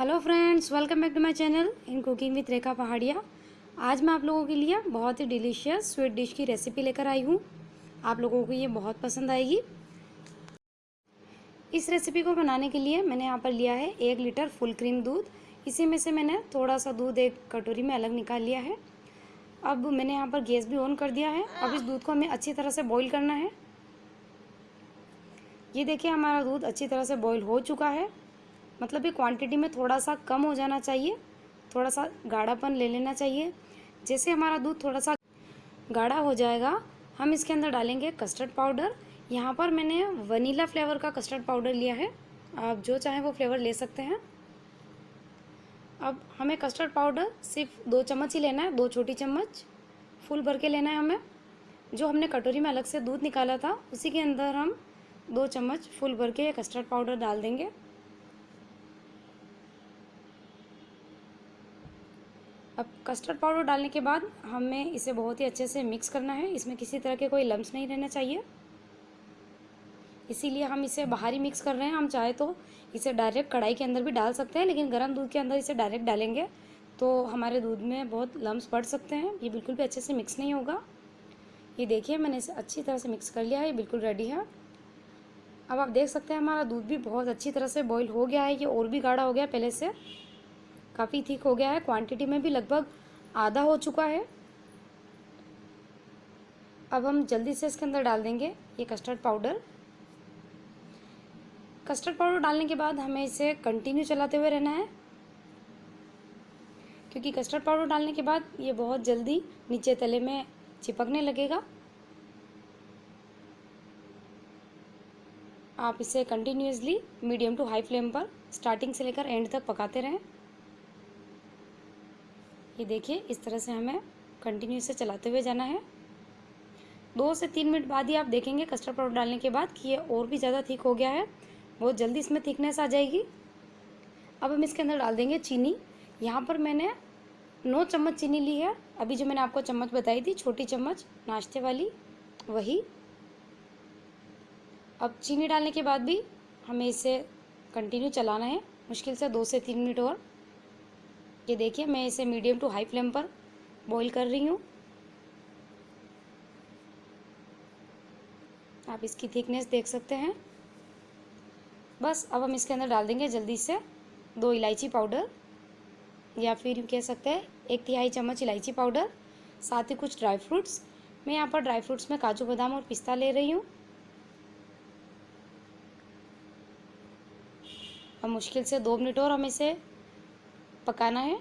Hello friends welcome back to my channel in cooking with Rekha Pahadiya आज मैं आप लोगों के लिए बहुत ही डिलीशियस स्वीट डिश की रेसिपी लेकर आई हूँ। आप लोगों को ये बहुत पसंद आएगी। इस रेसिपी को बनाने के लिए मैंने यहाँ पर लिया है एक लीटर फुल क्रीम दूध। इसी में से मैंने थोड़ा सा दूध एक कटोरी में अलग निकाल लिया है। अब मैंने यहाँ पर गैस भी ऑन कर दिया है। अब इस दूध को हमें अच्छी तरह से बॉईल करना है। ये देखिए हमारा दूध अच्छी तरह से बॉईल हो चुका है। मतलब ये क्वांटिटी में थोड़ा सा कम हो जाना चाहिए थोड़ा सा गाढ़ापन ले लेना चाहिए। जैसे हमारा दूध थोड़ा सा गाढ़ा हो जाएगा, हम इसके अंदर डालेंगे कस्टर्ड पाउडर यहाँ पर मैंने वनीला फ्लेवर का कस्टर्ड पाउडर लिया है। आप जो चाहें वो फ्लेवर ले सकते हैं। अब हमें कस्टर्ड पाउडर सिर्फ़ दो चम्मच ही लेना है, दो छोटी चम्मच, फुल भर के लेना है हमें। जो हमने कटोरी में अलग से दूध निकाला था, उसी के अंदर हम दो चम्मच फुल भर के कस्टर्ड पाउडर डाल देंगे। अब कस्टर्ड पाउडर डालने के बाद हमें इसे बहुत ही अच्छे से मिक्स करना है। इसमें किसी तरह के कोई लम्स नहीं रहना चाहिए। इसीलिए हम इसे बाहर ही मिक्स कर रहे हैं। हम चाहे तो इसे डायरेक्ट कढ़ाई के अंदर भी डाल सकते हैं, लेकिन गर्म दूध के अंदर इसे डायरेक्ट डालेंगे तो हमारे दूध में बहुत लम्स पड़ सकते हैं। ये बिल्कुल भी अच्छे से मिक्स नहीं होगा। ये देखिए, मैंने इसे अच्छी तरह से मिक्स कर लिया है। ये बिल्कुल रेडी है। अब आप देख सकते हैं, हमारा दूध भी बहुत अच्छी तरह से बॉईल हो गया है। ये और भी गाढ़ा हो गया पहले से। काफ़ी थिक हो गया है। क्वांटिटी में भी लगभग आधा हो चुका है। अब हम जल्दी से इसके अंदर डाल देंगे ये कस्टर्ड पाउडर कस्टर्ड पाउडर डालने के बाद हमें इसे कंटिन्यू चलाते हुए रहना है। क्योंकि कस्टर्ड पाउडर डालने के बाद ये बहुत जल्दी नीचे तले में चिपकने लगेगा। आप इसे continuously medium to high flame पर स्टार्टिंग से लेकर एंड तक पकाते रहें। ये देखिए, इस तरह से हमें कंटिन्यू से चलाते हुए जाना है। दो से तीन मिनट बाद ही आप देखेंगे कस्टर्ड पाउडर डालने के बाद कि ये और भी ज़्यादा थिक हो गया है। बहुत जल्दी इसमें थिकनेस आ जाएगी। अब हम इसके अंदर डाल देंगे चीनी। यहाँ पर मैंने नौ चम्मच चीनी ली है। अभी जो मैंने आपको चम्मच बताई थी, छोटी चम्मच, नाश्ते वाली, वही। अब चीनी डालने के बाद भी हमें इसे कंटिन्यू चलाना है। मुश्किल से दो से तीन मिनट और। ये देखिए, मैं इसे मीडियम टू हाई फ्लेम पर बॉईल कर रही हूँ। आप इसकी थिकनेस देख सकते हैं। बस, अब हम इसके अंदर डाल देंगे जल्दी से दो इलायची पाउडर या फिर यूँ कह सकते हैं, एक तिहाई चम्मच इलायची पाउडर साथ ही कुछ ड्राई फ्रूट्स मैं यहाँ पर ड्राई फ्रूट्स में काजू बादाम और पिस्ता ले रही हूँ। अब मुश्किल से दो मिनट और हम इसे पकाना है?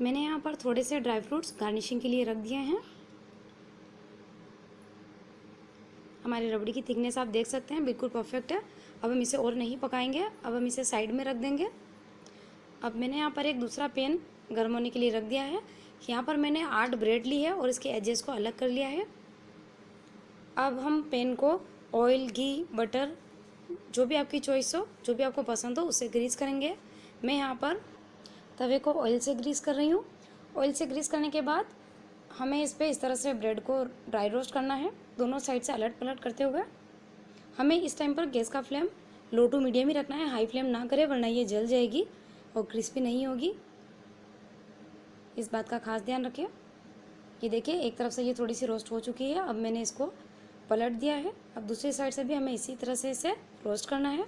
मैंने यहाँ पर थोड़े से ड्राई फ्रूट्स गार्निशिंग के लिए रख दिए हैं। हमारी रबड़ी की थिकनेस आप देख सकते हैं, बिल्कुल परफेक्ट है। अब हम इसे और नहीं पकाएँगे, अब हम इसे साइड में रख देंगे। अब मैंने यहाँ पर एक दूसरा पेन गर्म होने के लिए रख दिया है। यहाँ पर मैंने आठ ब्रेड ली है और इसके एजेस को अलग कर लिया है। अब हम पेन को ऑयल, घी, बटर, जो भी आपकी चॉइस हो, जो भी आपको पसंद हो उससे ग्रीस करेंगे। मैं यहाँ पर तवे को ऑयल से ग्रीस कर रही हूँ। ऑयल से ग्रीस करने के बाद हमें इस पर इस तरह से ब्रेड को ड्राई रोस्ट करना है। दोनों साइड से अलट पलट करते हुए हमें इस टाइम पर गैस का फ्लेम लो टू मीडियम ही रखना है। हाई फ्लेम ना करें, वरना ये जल जाएगी और क्रिस्पी नहीं होगी। इस बात का खास ध्यान रखें। ये देखिए, एक तरफ़ से ये थोड़ी सी रोस्ट हो चुकी है। अब मैंने इसको पलट दिया है। अब दूसरी साइड से भी हमें इसी तरह से इसे रोस्ट करना है।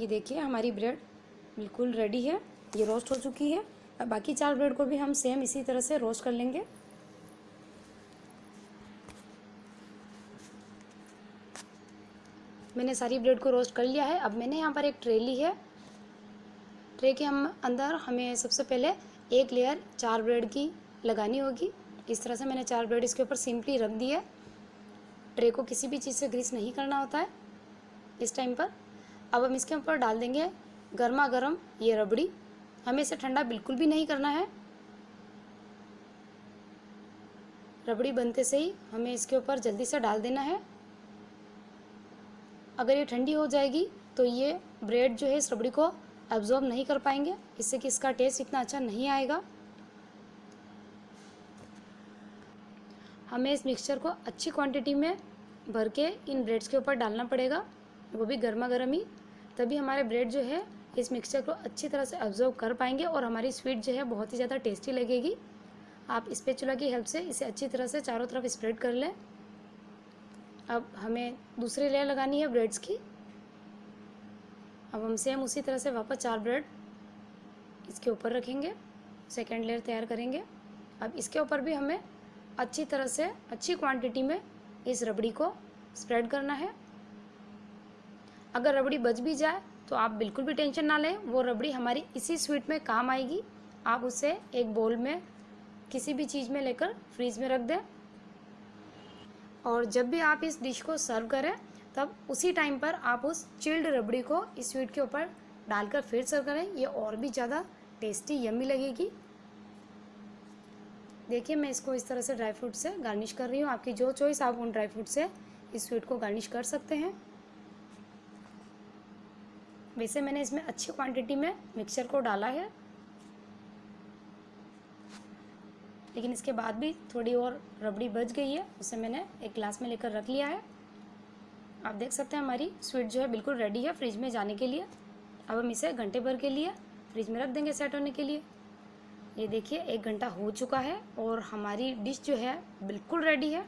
ये देखिए, हमारी ब्रेड बिल्कुल रेडी है। ये रोस्ट हो चुकी है। अब बाकी चार ब्रेड को भी हम सेम इसी तरह से रोस्ट कर लेंगे। मैंने सारी ब्रेड को रोस्ट कर लिया है। अब मैंने यहाँ पर एक ट्रे ली है। ट्रे के हम अंदर हमें सबसे पहले एक लेयर चार ब्रेड की लगानी होगी। इस तरह से मैंने चार ब्रेड इसके ऊपर सिंपली रख दी है। ट्रे को किसी भी चीज़ से ग्रीस नहीं करना होता है। इस टाइम पर। अब हम इसके ऊपर डाल देंगे गर्मा गर्म ये रबड़ी। हमें इसे ठंडा बिल्कुल भी नहीं करना है। रबड़ी बनते से ही हमें इसके ऊपर जल्दी से डाल देना है। अगर ये ठंडी हो जाएगी तो ये ब्रेड जो है इस रबड़ी को एब्जॉर्ब नहीं कर पाएँगे। इससे कि इसका टेस्ट इतना अच्छा नहीं आएगा। हमें इस मिक्सचर को अच्छी क्वांटिटी में भर के इन ब्रेड्स के ऊपर डालना पड़ेगा। वो भी गर्मा गर्म ही। तभी हमारे ब्रेड जो है, इस मिक्सचर को अच्छी तरह से ऑब्ज़र्व कर पाएँगे और हमारी स्वीट जो है, बहुत ही ज़्यादा टेस्टी लगेगी। आप स्पेचुला की हेल्प से इसे अच्छी तरह से चारों तरफ़ स्प्रेड कर लें। अब हमें दूसरी लेयर लगानी है ब्रेड्स की। अब हम सेम उसी तरह से वापस चार ब्रेड इसके ऊपर रखेंगे। सेकेंड लेयर तैयार करेंगे। अब इसके ऊपर भी हमें अच्छी तरह से, अच्छी क्वांटिटी में इस रबड़ी को स्प्रेड करना है। अगर रबड़ी बच भी जाए तो आप बिल्कुल भी टेंशन ना लें। वो रबड़ी हमारी इसी स्वीट में काम आएगी। आप उसे एक बोल में किसी भी चीज़ में लेकर फ्रीज में रख दें। और जब भी आप इस डिश को सर्व करें, तब उसी टाइम पर आप उस चिल्ड रबड़ी को इस स्वीट के ऊपर डालकर फिर सर्व करें। ये और भी ज़्यादा टेस्टी यम्मी लगेगी। देखिए, मैं इसको इस तरह से ड्राई फ्रूट से गार्निश कर रही हूँ। आपकी जो चॉइस आप उन ड्राई फ्रूट से इस स्वीट को गार्निश कर सकते हैं। वैसे मैंने इसमें अच्छी क्वांटिटी में मिक्सचर को डाला है। लेकिन इसके बाद भी थोड़ी और रबड़ी बच गई है, उसे मैंने एक ग्लास में लेकर रख लिया है। आप देख सकते हैं हमारी स्वीट जो है बिल्कुल रेडी है फ्रिज में जाने के लिए। अब हम इसे घंटे भर के लिए फ्रिज में रख देंगे सेट होने के लिए। ये देखिए, एक घंटा हो चुका है और हमारी डिश जो है बिल्कुल रेडी है।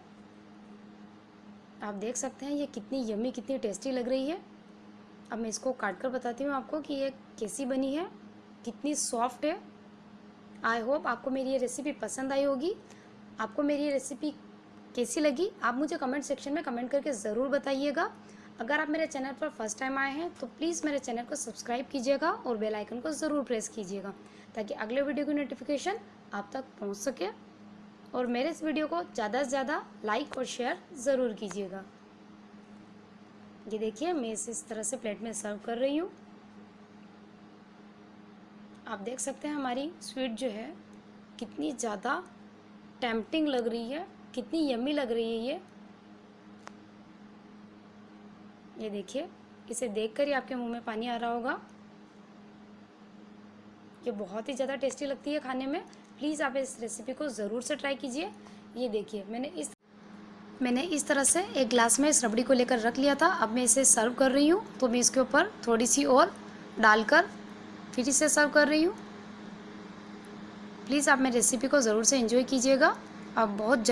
आप देख सकते हैं ये कितनी यमी कितनी टेस्टी लग रही है। अब मैं इसको काट कर बताती हूँ आपको कि ये कैसी बनी है, कितनी सॉफ्ट है। आई होप आपको मेरी ये रेसिपी पसंद आई होगी। आपको मेरी ये रेसिपी कैसी लगी, आप मुझे कमेंट सेक्शन में कमेंट करके ज़रूर बताइएगा। अगर आप मेरे चैनल पर फ़र्स्ट टाइम आए हैं तो प्लीज़ मेरे चैनल को सब्सक्राइब कीजिएगा और बेल आइकन को ज़रूर प्रेस कीजिएगा, ताकि अगले वीडियो की नोटिफिकेशन आप तक पहुँच सके। और मेरे इस वीडियो को ज़्यादा से ज़्यादा लाइक और शेयर ज़रूर कीजिएगा। ये देखिए, मैं इसे, इस तरह से प्लेट में सर्व कर रही हूँ। आप देख सकते हैं हमारी स्वीट जो है, कितनी ज़्यादा टेम्पटिंग लग रही है, कितनी यमी लग रही है ये। ये देखिए, इसे देखकर ही आपके मुँह में पानी आ रहा होगा। ये बहुत ही ज़्यादा टेस्टी लगती है खाने में। प्लीज़ आप इस रेसिपी को ज़रूर से ट्राई कीजिए। ये देखिए, मैंने इस मैंने इस तरह से एक ग्लास में इस रबड़ी को लेकर रख लिया था। अब मैं इसे सर्व कर रही हूँ तो मैं इसके ऊपर थोड़ी सी और डालकर फिर इसे सर्व कर रही हूँ। प्लीज़ आप मेरी रेसिपी को ज़रूर से एंजॉय कीजिएगा। अब बहुत जल्द